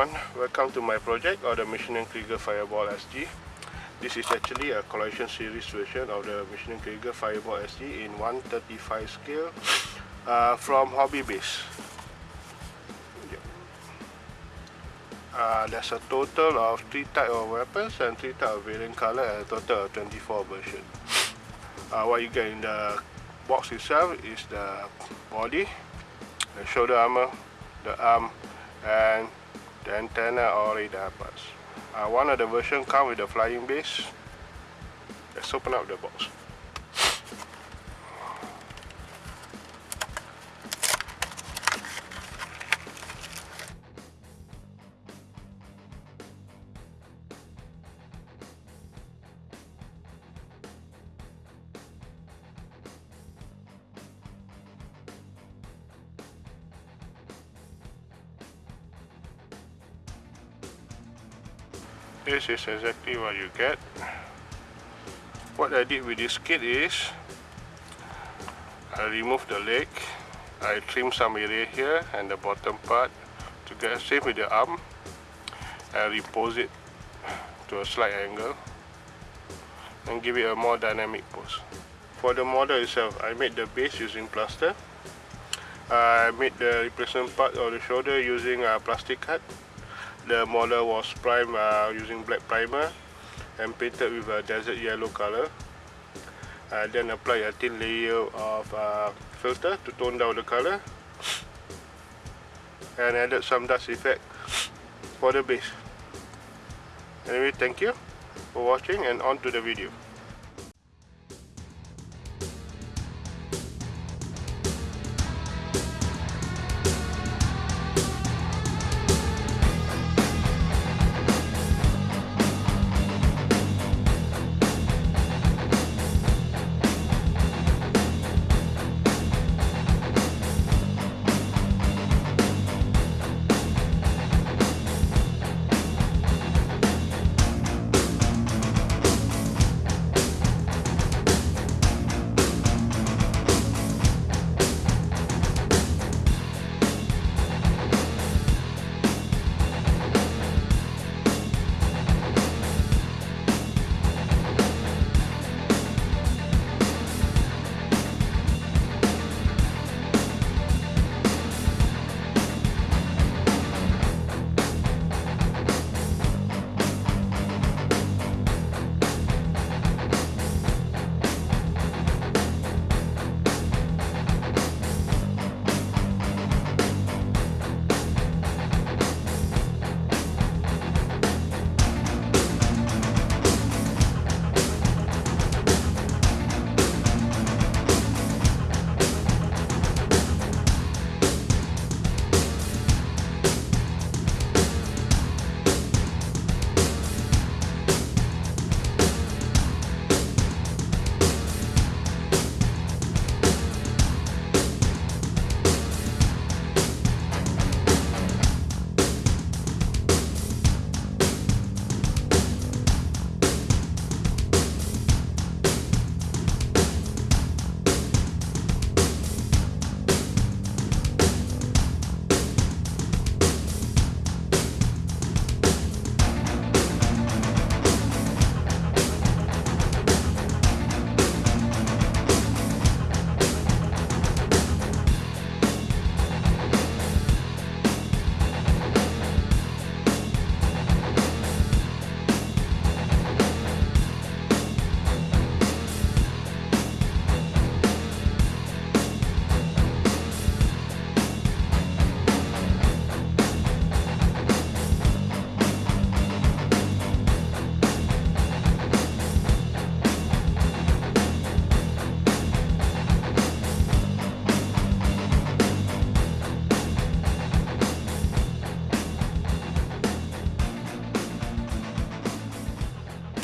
everyone, welcome to my project or the Maschinen Krieger Fireball SG. This is actually a collection series version of the Maschinen Krieger Fireball SG in 135 scale uh, from Hobby Base. Uh, there's a total of 3 type of weapons and 3 type of variant color and a total of 24 version. Uh, what you get in the box itself is the body, the shoulder armor, the arm and the antenna or radar parts. Uh, one of the version come with the flying base. Let's open up the box. This is exactly what you get. What I did with this kit is I removed the leg I trim some area here and the bottom part to get same with the arm. I repose it to a slight angle and give it a more dynamic pose. For the model itself I made the base using plaster. I made the replacement part of the shoulder using a plastic cut the model was primed uh, using black primer and painted with a desert yellow color. Uh, then apply a thin layer of uh, filter to tone down the color and added some dust effect for the base. Anyway thank you for watching and on to the video